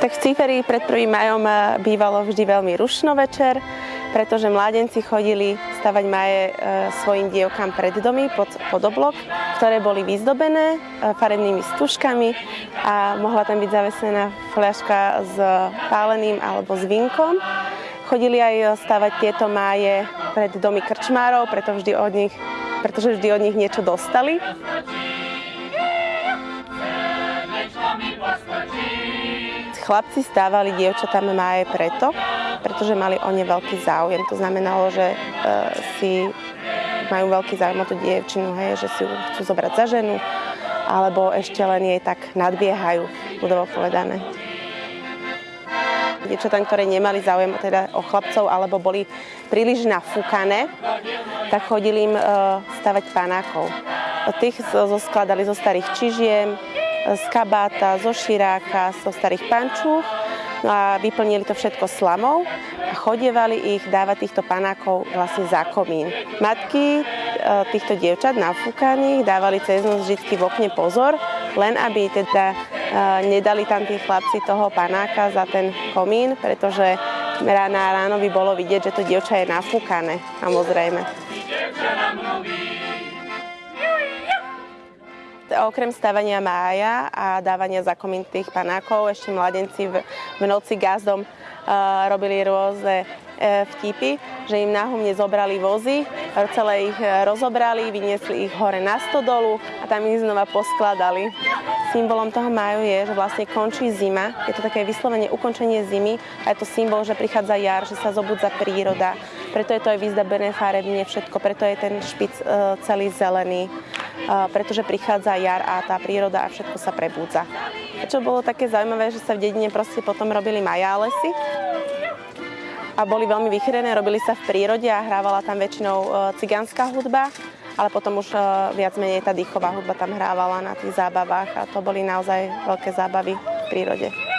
Tak v Ciferi pred 1. majom eh, bývalo vždy veľmi rušno večer, pretože mládenci chodili stavať maje e, svojim dievkám pred domy pod, pod oblok, ktoré boli vyzdobené e, farebnými stužkami a mohla tam byť zavesená fľaška s páleným alebo s vinkom. Chodili aj stavať tieto máje pred domy krčmárov, preto vždy od nich, pretože vždy od nich niečo dostali. Chlapci stávali dievčatám máje preto, pretože mali o ne veľký záujem. To znamenalo, že e, si majú veľký záujem o tú dievčinu, hej, že si ju chcú zobrať za ženu, alebo ešte len jej tak nadbiehajú, budovo povedané. Dievčatám, ktoré nemali záujem teda o chlapcov alebo boli príliš nafúkané, tak chodili im e, stavať panákov. Tých zoskladali zo starých čižiem, z kabáta, zo širáka, zo starých pančúch no a vyplnili to všetko slamou a chodievali ich dávať týchto panákov vlastne za komín. Matky e, týchto dievčat nafúkaných dávali cez noc vždy v okne pozor, len aby teda e, nedali tam tí chlapci toho panáka za ten komín, pretože ráno ráno by bolo vidieť, že to dievča je nafúkané, samozrejme. Okrem stavania mája a dávania zakomín tých panákov, ešte mladenci v, v noci gazdom uh, robili rôzne vtipy, že im náhumne zobrali vozy, celé ich rozobrali, vyniesli ich hore na stodolu a tam ich znova poskladali. Symbolom toho máju je, že vlastne končí zima, je to také vyslovene ukončenie zimy a je to symbol, že prichádza jar, že sa zobudza príroda. Preto je to aj vyzdabené farebne všetko, preto je ten špic uh, celý zelený pretože prichádza jar a tá príroda a všetko sa prebúdza. Čo bolo také zaujímavé, že sa v dedine proste potom robili majálesy a boli veľmi vychýrené, robili sa v prírode a hrávala tam väčšinou e, cigánska hudba, ale potom už e, viac menej tá dýchová hudba tam hrávala na tých zábavách a to boli naozaj veľké zábavy v prírode.